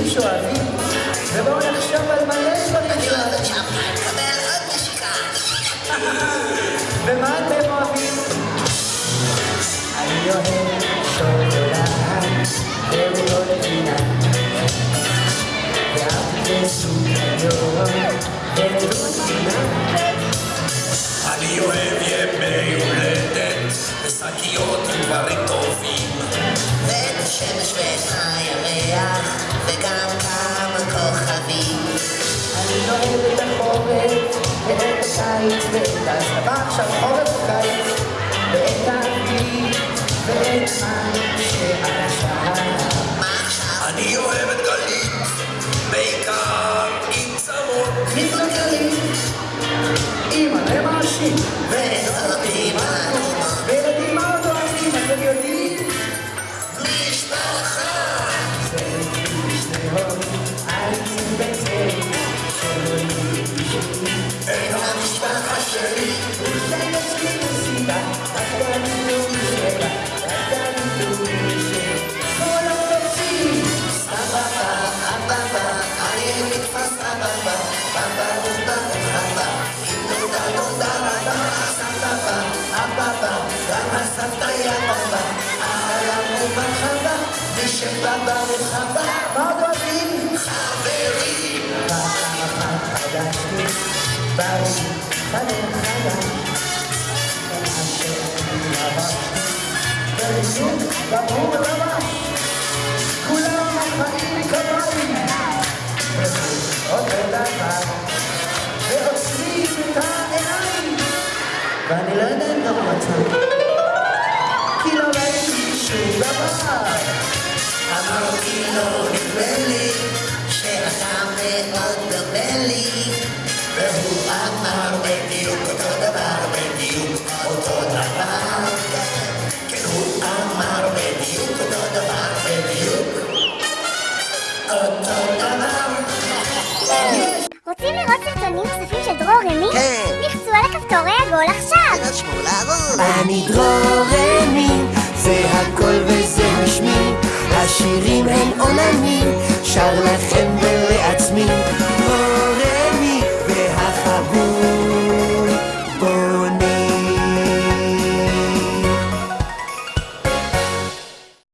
מישהו שאוהבים, ובואו נחשוב על מלא דברים שאוהבים. ומה אתם אוהבים? אני אוהב שוקולד, ורוטינה, לא ואף לסוכריות, ורוטינה. לא אני אוהב ימי הולדת, ושקיות עם דברים טובים. הקיץ ואת ההסלמה עכשיו חורף וקיץ ואת האביב ואת מה שעכשיו עכשיו? אני אוהב את גלית בעיקר עם צמות. למאשים ואת אותי באדומות וילדים מאוד אוהבים אתם יודעים? משפחה בבה בובה ואני לא יודע אם גם עצר כי לא ראיתי שום דבר אמרתי לו נדמה לי, שאתה מאוד דומה לי, והוא אמר בדיוק אותו דבר, בדיוק אותו דבר, כן הוא אמר בדיוק אותו דבר, בדיוק אותו דבר. רוצים לראות סרטונים נוספים של דרור רמי? כן. לחצו על הכפתורי עגול עכשיו! שמאלה אני דרור רמי, זה הכל וזה השמי, השירים הם עולמי, שר לכם ולכם